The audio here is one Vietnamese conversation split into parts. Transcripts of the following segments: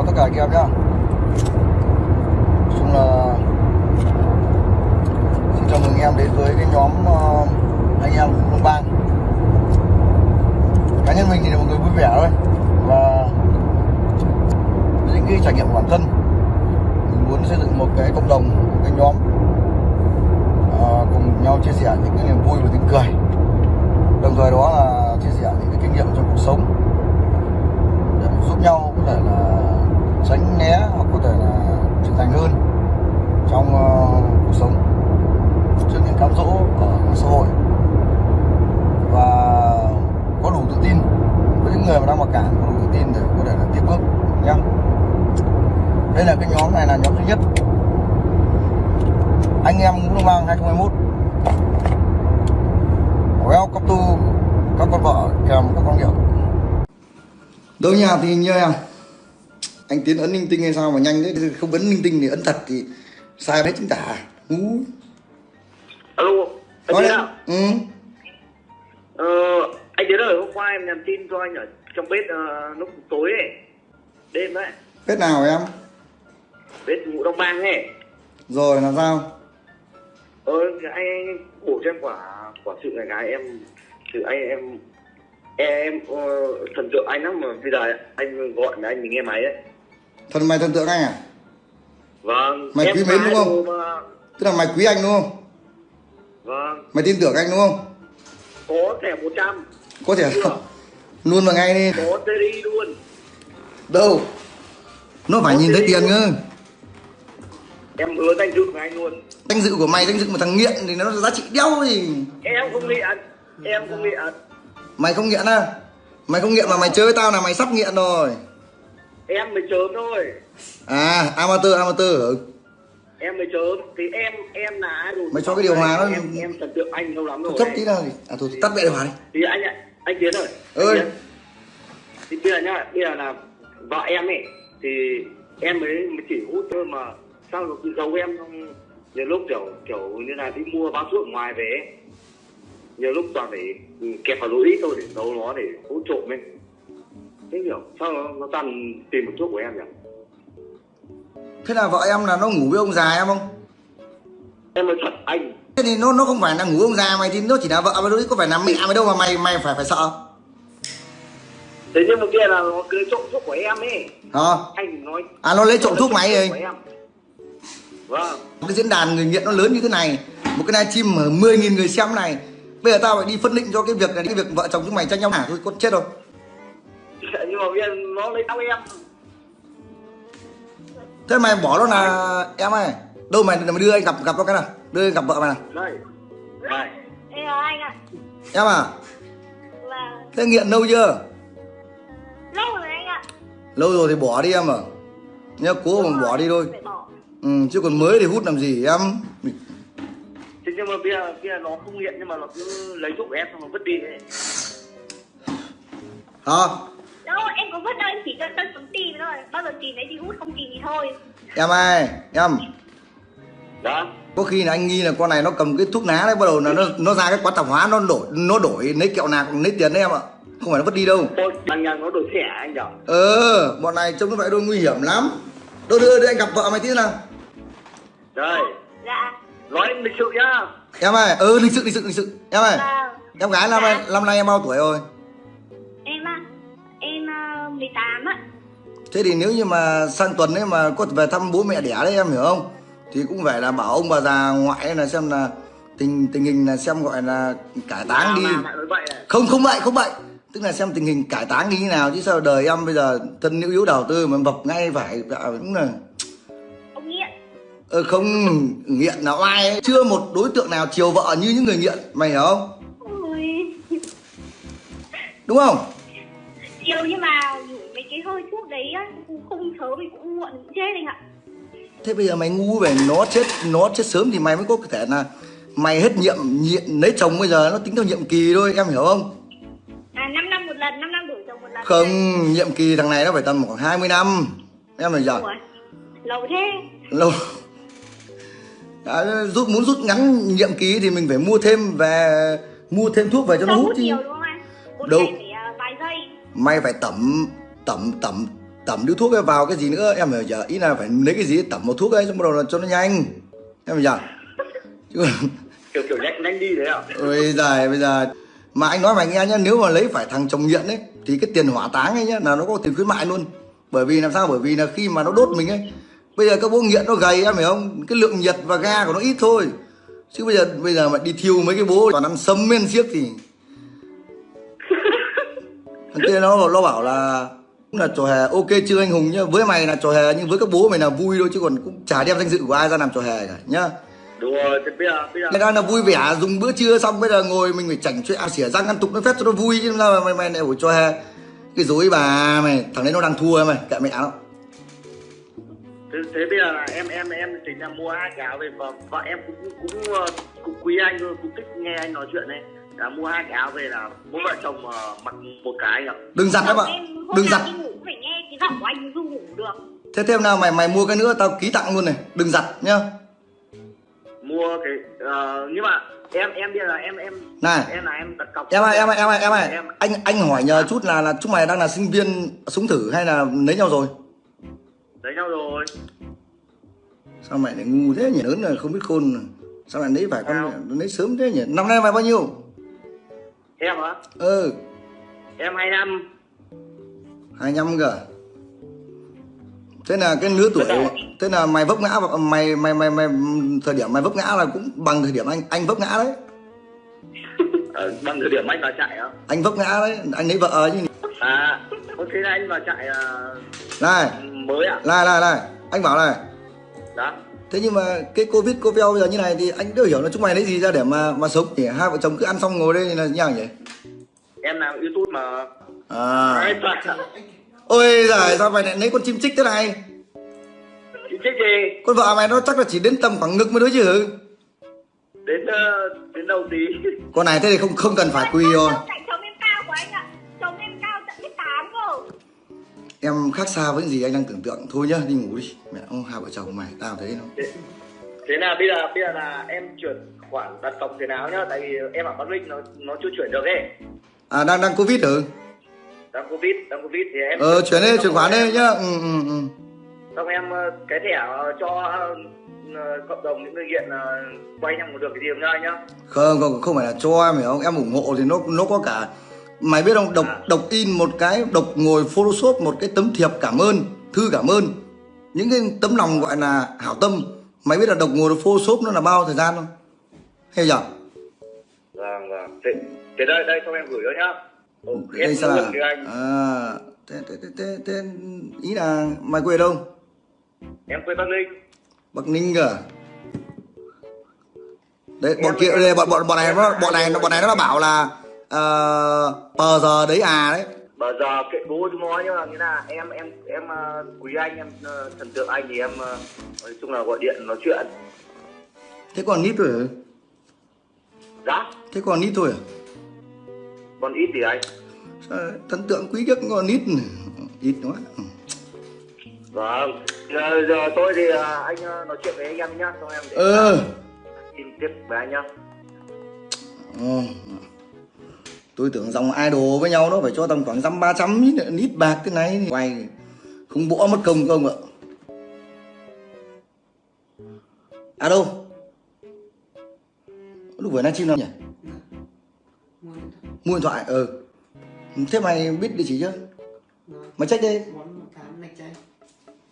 chào tất cả anh em nhá. Chung là Xin chào mừng em đến với cái nhóm uh, anh em Đông Bang. Cá nhân mình thì là một người vui vẻ thôi. Và những cái trải nghiệm của bản thân Mình muốn xây dựng một cái cộng đồng, một cái nhóm uh, Cùng nhau chia sẻ những cái niềm vui và tiếng cười. Đồng thời đó là chia sẻ những cái kinh nghiệm trong cuộc sống. Để giúp nhau có thể là tránh né hoặc có thể là trưởng thành hơn trong uh, cuộc sống trước những cám dỗ ở xã hội. Và có đủ tự tin với những người mà đang mặc cảm có đủ tự tin để có thể là tiếp bước nhé đây là cái nhóm này là nhóm thứ nhất. Anh em cũng mang Bang 2021 Welcome to các con vợ kèm các con nghiện đâu nhà thì như em? Anh tiến ấn linh tinh hay sao mà nhanh đấy không ấn linh tinh thì ấn thật thì sai đấy chính tả Ú. alo anh Nói tiến ừ. ờ, anh tiến ơi hôm qua em nhắn tin cho anh ở trong bếp ờ, lúc tối ấy. Đêm đấy. Biết nào em? Bếp ngũ đông bang ấy. Rồi là sao? Ờ anh, anh bổ cho em quả quả sự này cái em sự anh em em, ờ, thần tượng anh lắm mà bây giờ anh gọi là anh mình nghe máy đấy thần mày thần tượng anh à? Vâng Mày quý mến đúng không? mà. tức là mày quý anh đúng không? Vâng. Mày tin tưởng anh đúng không? Có thẻ 100 có thể luôn vào ngay đi. Có TDI luôn. Đâu? Nó phải Có nhìn thấy tiền cơ. Em hứa danh dự với anh luôn. Danh dự của mày danh dự của thằng nghiện thì nó giá trị đéo gì? Em không nghiện em không nghiện mày không nghiện à mày không nghiện mà mày chơi với tao là mày sắp nghiện rồi em mới chớm thôi. À amateur amateur. Ừ. em mới chớm. Thì em em là idol Mày cho cái điều hòa nó- em em thần tượng anh lâu lắm rồi thấp tí nào thì à thôi tắt mẹ điều hòa đi. Thì anh ạ anh tiến ơi. Ơi. Tiến. thì bây giờ nhá bây giờ là vợ em ấy thì em mới, mới chỉ hút thôi mà sao cứ giấu em xong nhiều lúc kiểu kiểu như là đi mua bao thuốc ngoài về nhiều lúc toàn phải ừ, kẹp vào ít thôi để giấu nó để hút trộm ấy thế hiểu. Sao nó, nó toàn tìm một thuốc của em nhỉ? Thế là vợ em là nó ngủ với ông già em không? Em nói thật anh. Thế thì nó nó không phải là ngủ ông già mày thì nó chỉ là vợ mà đối có phải là mẹ mày đâu mà mày mày phải phải sợ. Thế nhưng mà kia là nó cứ trộm thuốc của em ấy. Hả? Anh nói à nó lấy trộm thuốc rồi em. vâng. Cái diễn đàn người nghiện nó lớn như thế này một cái livestream mà 10.000 người xem này. Bây giờ tao phải đi phân định cho cái việc này cái việc vợ chồng chúng mày tranh nhau hả? Thôi con chết rồi nhưng mà bây giờ nó lấy tao em. Thế mày bỏ nó là em ơi. Đâu mày mày đưa anh gặp gặp nó cái nào? Đưa anh gặp vợ mày nào? Đây. Đây Ê ờ, anh ạ. Em à? Là thế nghiện lâu chưa? Lâu rồi anh ạ. Lâu rồi thì bỏ đi em à? Nhớ cố mà bỏ đi thôi. ừ, chứ còn mới thì hút làm gì em? Thế nhưng mà bây giờ bây giờ nó không nghiện nhưng mà nó cứ lấy thuốc của em xong nó vứt đi. Ấy. hả Em có vứt đâu em chỉ cho tân xuống tìm thôi. Bao giờ tìm đấy thì hút không tìm thì thôi. Em ơi em. Đó có khi là anh nghi là con này nó cầm cái thuốc lá đấy bắt đầu là nó nó ra cái quán tạp hóa nó đổi nó đổi lấy kẹo nạc lấy tiền đấy em ạ. Không phải nó vứt đi đâu. Thôi bằng nhà nó đổi thẻ anh nhở ờ bọn này trông nó vậy đôi nguy hiểm lắm. Đâu đưa đưa anh gặp vợ mày tí nào. Đây. Dạ. Nói lịch sự nhá. Em ơi ừ lịch sự lịch sự lịch sự. Em ơi Vâng. em gái năm nay năm nay em bao tuổi rồi 2018 á Thế thì nếu như mà sang tuần ấy mà có về thăm bố mẹ đẻ đấy em hiểu không? Thì cũng phải là bảo ông bà già ngoại là xem là tình tình hình là xem gọi là cải táng đi. Mà, không không vậy, không vậy. Tức là xem tình hình cải táng như thế nào chứ sao đời em bây giờ thân yếu yếu đầu tư mà vập ngay phải dạ, cũng là Ông nghiện. Ờ không nghiện nào ai ấy. Chưa một đối tượng nào chiều vợ như những người nghiện, mày hiểu không? Ôi. Đúng không? Chiều nhưng mà cái hơi thuốc đấy á Không sớm thì cũng muộn cũng chết anh ạ. Thế bây giờ mày ngu về nó chết nó chết sớm thì mày mới có thể là mày hết nhiệm nhiệm lấy chồng bây giờ nó tính theo nhiệm kỳ thôi em hiểu không? À 5 năm một lần 5 năm đổi chồng một lần. Không nhiệm kỳ thằng này nó phải tầm khoảng 20 năm em phải giờ Ủa, Lâu thế. Lâu. Đã, rút muốn rút ngắn nhiệm kỳ thì mình phải mua thêm về mua thêm thuốc về cho nó Không hút hút chứ. nhiều đúng không anh? Đâu. phải à, vài giây. Mày phải tẩm tẩm tẩm tẩm điếu thuốc vào cái gì nữa? Em hiểu chưa ý là phải lấy cái gì? Tẩm một thuốc ấy xong bắt đầu là cho nó nhanh. Em hiểu chứ còn kiểu kiểu nhanh nhanh đi đấy ạ. Ôi giời bây giờ. Mà anh nói mày nghe nhá nếu mà lấy phải thằng chồng nghiện ấy thì cái tiền hỏa táng ấy nhá là nó có tiền khuyến mại luôn. Bởi vì làm sao? Bởi vì là khi mà nó đốt mình ấy bây giờ các bố nghiện nó gầy em hiểu không? Cái lượng nhiệt và ga của nó ít thôi. Chứ bây giờ bây giờ mà đi thiêu mấy cái bố còn ăn sâm men xiếc thì thằng kia nó nó bảo là là trò hề. Ok chưa anh hùng nhá với mày là trò hề nhưng với các bố mày là vui thôi chứ còn cũng chả đem danh dự của ai ra làm trò hề cả nhá. Đúng rồi thì bây giờ bây giờ đang là vui vẻ dùng bữa trưa xong bây giờ ngồi mình phải chảnh chuyện à, xỉa răng ăn tục nó phép cho nó vui chứ mà mày mày lại phải cho hè cái dối bà mày thằng đấy nó đang thua mày kệ mẹ nó. Thế, thế bây giờ là em em em tính là mua hai áo về và vợ em cũng cũng ờ, cũng quý anh thôi cũng thích nghe anh nói chuyện này là mua hai cái áo về là bố vợ chồng ờ, mặc một cái ạ. Đừng giặt em ạ. em hôm đừng giặt. phải nghe cái giọng của anh ngủ được. Thế thêm nào mày mày mua cái nữa tao ký tặng luôn này. Đừng giặt nhá. Mua cái ờ, nhưng mà em em bây giờ là em em Này. em là em đặt cọc. Em ơi em ơi em ơi em ơi. Em- anh anh hỏi nhờ chút là là chúng mày đang là sinh viên súng thử hay là lấy nhau rồi? Lấy nhau rồi. Sao mày lại ngu thế nhỉ? Lớn rồi không biết khôn. Rồi. sao mày lấy phải con lấy sớm thế nhỉ? Năm nay mày bao nhiêu em á ừ. Em hai năm. Hai năm cơ. Thế là cái lứa tuổi thế là mày vấp ngã mày mày mày mày thời điểm mày vấp ngã là cũng bằng thời điểm anh anh vấp ngã đấy. Ờ, bằng thời điểm anh vào chạy á anh vấp ngã đấy. Anh lấy vợ chứ. À là anh vào chạy ờ, này. mới ạ này này này. Anh bảo này. Đó thế nhưng mà cái covid covid bây giờ như này thì anh đều hiểu là chúng mày lấy gì ra để mà mà sống? Nhỉ hai vợ chồng cứ ăn xong ngồi đây là như nào nhỉ? Em làm youtube mà. À. Ôi giời sao mày lại lấy con chim chích thế này? Chị chết gì? Con vợ mày nó chắc là chỉ đến tầm khoảng ngực mới đối chứ. Đến ờ, đến đầu tí. Con này thế thì không không cần phải quỳ rồi. Tại chồng em cao của anh ạ em khác xa với những gì anh đang tưởng tượng. Thôi nhá đi ngủ đi. Mẹ ông hai vợ chồng mày tao thấy nó. Thế, thế là bây giờ bây giờ là em chuyển khoản đặt cọc thế nào nhá tại vì em ở bắc ninh nó nó chưa chuyển được ấy. À đang đang covid ừ đang covid đang covid thì em ờ chuyển đi chuyển khoản đi nhá. Ừ ừ ừ. Xong em ờ, cái thẻ ờ, cho ờ, cộng đồng những người nghiện quay nhau một được cái gì không nhá nhá. Không không không phải là cho em hiểu không? Em ủng hộ thì nó nó có cả mày biết không? Độc À. độc in một cái độc ngồi photoshop một cái tấm thiệp cảm ơn thư cảm ơn. Những cái tấm lòng gọi là hảo tâm. Mày biết là độc ngồi photoshop nó là bao thời gian không? Hay giờ? Vâng vâng. Thế, thế đây đây xong em gửi cho nhá. Ồ, đây sao là cho anh. à? Thế, thế, thế, thế, thế, ý là mày quê đâu? Em quê bắc ninh. Bắc Ninh cơ à? Đấy, bọn kia đây, bọn bọn bọn này nó bọn này bọn này nó bảo là pờ giờ đấy à đấy. Bây giờ kệ bố chúng nó nhưng mà nghĩa là em em em ờ, quý anh em ờ, thần tượng anh thì em ờ, nói chung là gọi điện nói chuyện Thế còn nít thôi à? giá Thế còn nít thôi à? còn ít thì anh thần tượng quý nhất còn nít ít quá. vâng giờ, giờ tôi thì anh nói chuyện với anh em nhá xong em để Ờ. tin tiếp với anh nhá Ờ. Tôi tưởng dòng idol với nhau nó phải cho tầm khoảng dăm ba trăm lít nít bạc thế này thì quay không bỏ mất công không ạ. À đâu? Lúc vừa livestream nào nhỉ? Mua điện thoại, ừ. Thế mày biết địa chỉ chưa? Mày check đi,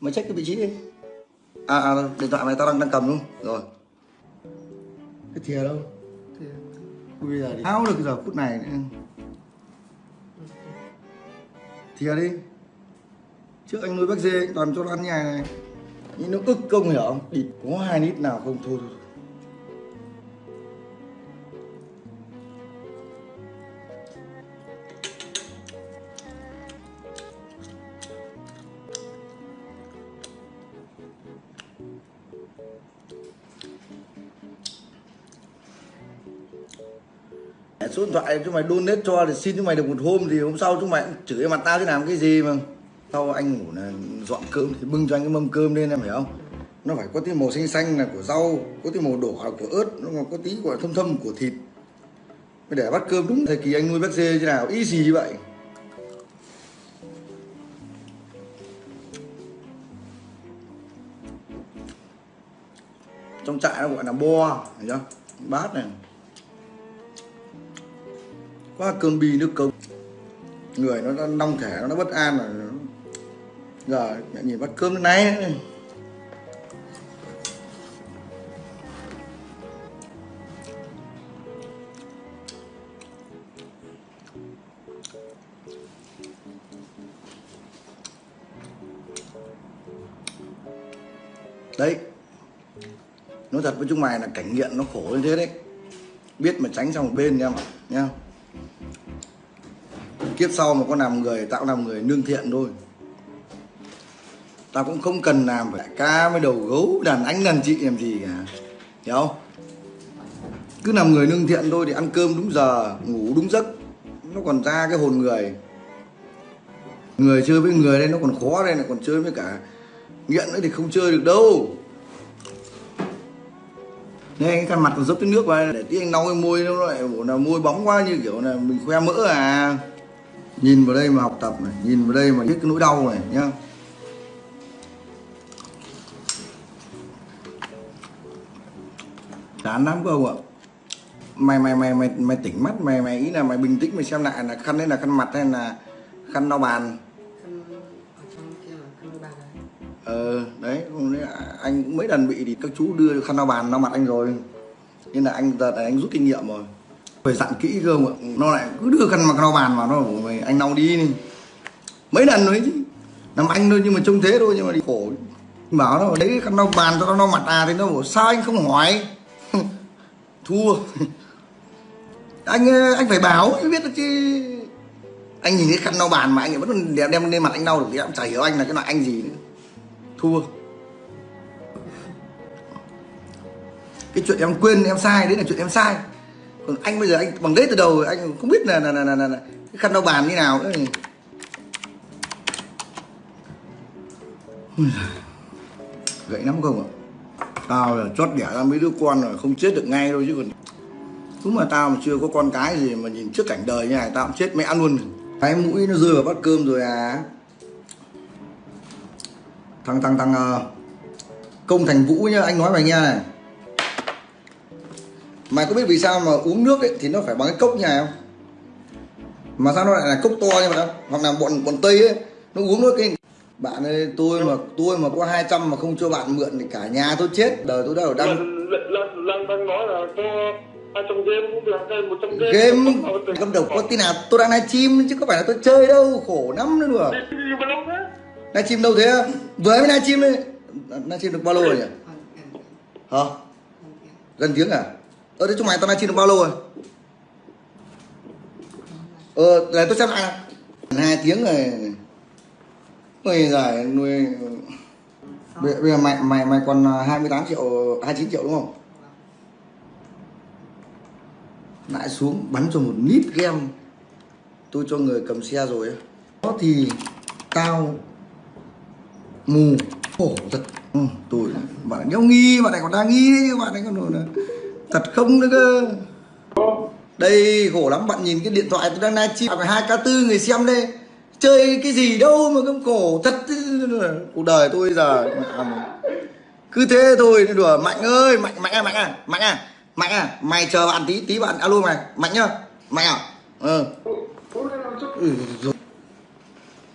mày check cái vị trí đi. À, à điện thoại mày tao đang đang cầm luôn. Rồi. Cái thìa đâu? thìa. Bây giờ thì tháo được giờ phút này nữa. Thìa đi. Trước anh nuôi bác dê anh toàn cho nó ăn như này. Nhưng nó ức công hiểu không? Có hai lít nào không thôi thôi. số điện thoại chúng mày donate cho thì xin chúng mày được một hôm thì hôm sau chúng mày cũng chửi mặt tao thế làm cái gì mà. Sau anh ngủ là dọn cơm thì bưng cho anh cái mâm cơm lên em hiểu không? Nó phải có tí màu xanh xanh là của rau, có tí màu đỏ là của ớt, nó còn có tí gọi thâm thâm của thịt. Mới để bắt cơm đúng thời kỳ anh nuôi bắt dê thế nào ý gì vậy. Trong trại nó gọi là bo, hiểu chưa? Bát này quá cơn bi nước cơm người nó đã nong thể nó bất an rồi giờ, mẹ nhìn bát cơm này đấy. Nói thật với chúng mày là cảnh nghiện nó khổ như thế đấy. Biết mà tránh sang một bên nha mà nha kiếp sau mà có làm người, tao cũng làm người nương thiện thôi. Tao cũng không cần làm phải ca với đầu gấu, đàn anh đàn chị làm gì cả. Hiểu không? Cứ làm người nương thiện thôi thì ăn cơm đúng giờ, ngủ đúng giấc, nó còn ra cái hồn người. Người chơi với người đây nó còn khó đây này còn chơi với cả nghiện nữa thì không chơi được đâu đây cái khăn mặt còn dốc cái nước vào để tí anh lau cái môi nó lại bộ là môi bóng quá, như kiểu là mình khoe mỡ à. Nhìn vào đây mà học tập này, nhìn vào đây mà biết cái nỗi đau này, nhá. Chán lắm cơ ông ạ. Mày mày mày mày mày tỉnh mắt, mày mày ý là mày bình tĩnh, mày xem lại là khăn đấy là khăn mặt hay là khăn lau bàn ờ đấy anh cũng mấy lần bị thì các chú đưa khăn lau bàn lau mặt anh rồi. Nên là anh giờ này anh rút kinh nghiệm rồi. Phải dặn kỹ cơ mà, nó lại cứ đưa khăn mặt lau bàn vào, nó bảo mày anh lau đi. Này. mấy lần rồi chứ. Làm anh thôi, nhưng mà trông thế thôi, nhưng mà đi khổ. Bảo nó đấy khăn lau bàn cho nó lau mặt à? Thì nó bảo, sao anh không hỏi? Thua. Anh ờ, anh phải báo mới biết được chứ. Anh nhìn cái khăn lau bàn mà anh vẫn đem đem lên mặt anh lau được, thì em chả hiểu anh là cái loại anh gì nữa thua cái chuyện em quên em sai đấy là chuyện em sai. Còn anh bây giờ anh bằng đấy từ đầu anh không biết là là là là, là, là cái khăn lau bàn như nào nữa. Gậy lắm không ạ? Tao là chót đẻ ra mấy đứa con rồi không chết được ngay đâu chứ còn. Đúng mà tao mà chưa có con cái gì mà nhìn trước cảnh đời như này tao cũng chết mẹ luôn. Cái mũi nó rơi vào bát cơm rồi à thằng thằng thằng ờ, công thành vũ nhá anh nói mày nghe này mày có biết vì sao mà uống nước ấy thì nó phải bằng cái cốc như này không mà sao nó lại là cốc to như vậy không hoặc là bọn bọn tây ấy nó uống nước cái bạn ơi tôi mà tôi mà có 200 mà không cho bạn mượn thì cả nhà tôi chết đời tôi đâu đang lần đang nói là hai trăm game cũng được hay một trăm game game cầm đầu có tin nào tôi đang livestream chứ có phải là tôi chơi đâu khổ lắm nữa đùa đi vào đâu thế? Livestream đâu thế vừa mới livestream đấy livestream được bao lâu rồi nhỉ? Còn hả? Gần tiếng. À? Ờ thế chúng mày tao livestream được bao lâu rồi? Ờ. Để tôi xem lại hai tiếng rồi. Ôi giời nuôi. Bây, bây giờ mày mày mày còn 28 triệu 29 triệu đúng không? Lại xuống bắn cho một nít game. Tôi cho người cầm xe rồi ấy. đó thì tao mù. Khổ thật. Ừ, tôi bạn này nghi bạn này còn đang nghi đấy chứ bạn này còn nói là thật không nữa cơ. Đây khổ lắm bạn nhìn cái điện thoại tôi đang livestream phải hai k tư người xem đây. Chơi cái gì đâu mà không khổ thật. Cuộc đời tôi giờ cứ thế thôi đùa mạnh ơi mạnh mạnh à mạnh à mạnh à mạnh à mày chờ bạn tí tí bạn alo mày. Mạnh nhá mạnh à. Ừ, rồi.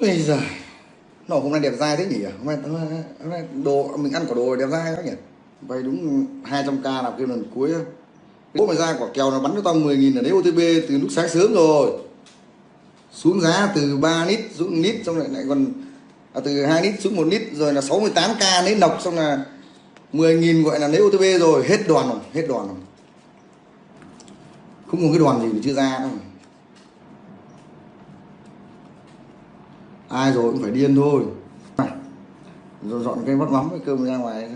Ôi giời nó hôm nay đẹp dai thế nhỉ? Hôm nay, hôm nay, đồ mình ăn quả đồ đẹp dai quá nhỉ? Vay đúng 200k là cái lần cuối bố mày ra quả kèo nó bắn cho tao 10 nghìn ở đấy OTP từ lúc sáng sớm rồi. Xuống giá từ 3 lít xuống lít xong lại lại còn à, từ 2 lít xuống 1 lít rồi là 68k lấy nọc xong là 10 nghìn gọi là lấy OTP rồi. Hết đoàn rồi hết đoàn rồi. Không có cái đoàn gì mà chưa ra đâu. Ai rồi cũng phải điên thôi. Rồi dọn cái bát mắm với cơm ra ngoài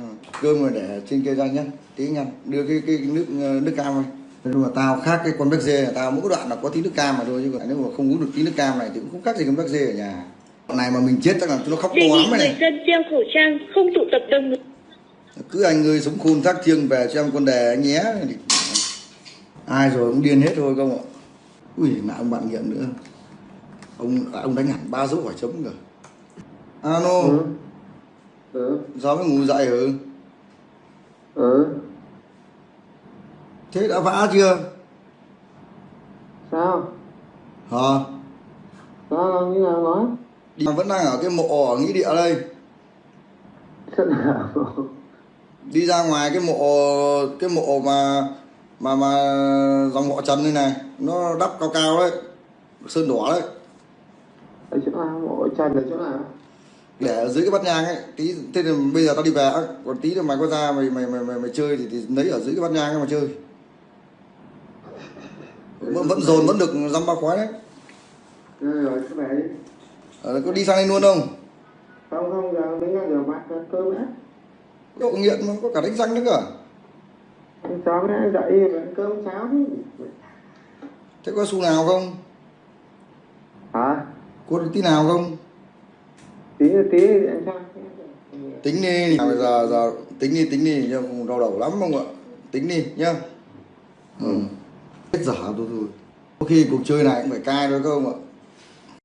cơm rồi để trên cây ra nhá. Tí nha đưa cái cái nước nước cam này nhưng mà tao khác cái con bác dê là tao mỗi đoạn là có tí nước cam mà thôi chứ còn nếu mà không uống được tí nước cam này thì cũng không khác gì con bác dê ở nhà. Đoạn này mà mình chết chắc là nó khóc to lắm người này dân đeo khẩu trang, không tụ tập đông. Người. cứ anh ơi sống khôn thác thiêng về cho em con đề anh nhé. Ai rồi cũng điên hết thôi không ạ. Ui lại ông bạn nghiện nữa ông ông đánh hẳn ba dấu hỏi chấm cơ alo ừ. sao mới ngủ dậy hử ừ. Thế đã vã chưa? Sao? Hả? Sao làm như nào nói? Đi vẫn đang ở cái mộ ở nghĩa địa đây. Đi ra ngoài cái mộ cái mộ mà mà mà dòng họ Trần đây này nó đắp cao cao đấy sơn đỏ đấy ở chỗ nào mộ trần ở chỗ nào? Để ở dưới cái bát nhang ấy tí thế thì bây giờ tao đi về còn tí nữa mày có ra mày mày mày mày, mày chơi thì, thì lấy ở dưới cái bát nhang ấy mà chơi. Vẫn, vẫn dồn vẫn được dăm ba khói đấy. Rồi cái này ờ, có đi sang đây luôn không? Không không giờ đến giờ mặt cơm á. Độ nghiện mà có cả đánh răng nữa cả ăn chó nó dậy ăn cơm cháo chứ. Thế có xu nào không? Hả có tí nào không? Tí tí tính đi nào giờ giờ tính đi tính đi nhưng không đau đầu lắm không ạ? Tính đi nhá. Ừ. hết dở thôi thôi. Có khi cuộc chơi này cũng phải cai thôi không ạ